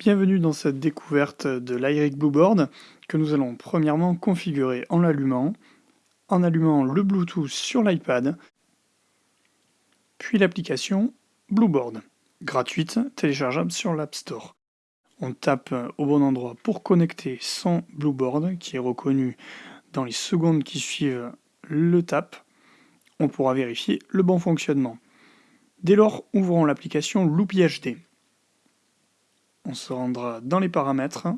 Bienvenue dans cette découverte de l'Iric Blueboard que nous allons premièrement configurer en l'allumant, en allumant le Bluetooth sur l'iPad, puis l'application Blueboard, gratuite, téléchargeable sur l'App Store. On tape au bon endroit pour connecter son Blueboard qui est reconnu dans les secondes qui suivent le tap. On pourra vérifier le bon fonctionnement. Dès lors, ouvrons l'application Loopy HD. On se rendra dans les paramètres.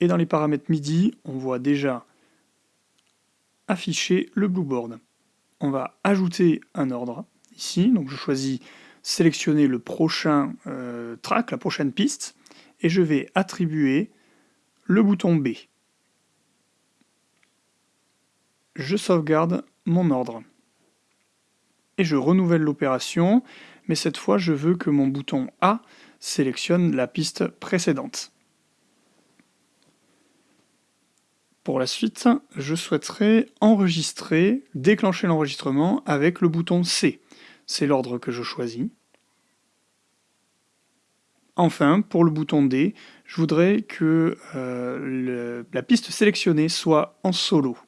Et dans les paramètres MIDI, on voit déjà afficher le Blueboard. On va ajouter un ordre ici. Donc je choisis sélectionner le prochain euh, track, la prochaine piste, et je vais attribuer le bouton B. Je sauvegarde mon ordre et je renouvelle l'opération, mais cette fois je veux que mon bouton A sélectionne la piste précédente. Pour la suite, je souhaiterais enregistrer, déclencher l'enregistrement avec le bouton C. C'est l'ordre que je choisis. Enfin, pour le bouton D, je voudrais que euh, la piste sélectionnée soit en solo.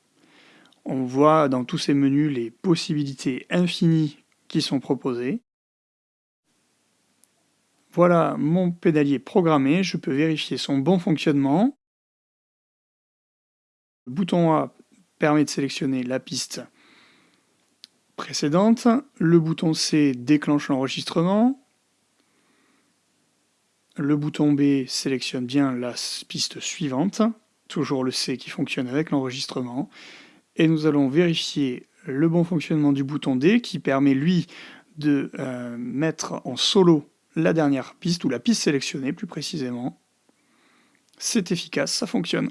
On voit dans tous ces menus les possibilités infinies qui sont proposées. Voilà mon pédalier programmé, je peux vérifier son bon fonctionnement. Le bouton A permet de sélectionner la piste précédente, le bouton C déclenche l'enregistrement, le bouton B sélectionne bien la piste suivante, toujours le C qui fonctionne avec l'enregistrement, et nous allons vérifier le bon fonctionnement du bouton D qui permet lui de euh, mettre en solo la dernière piste ou la piste sélectionnée plus précisément. C'est efficace, ça fonctionne.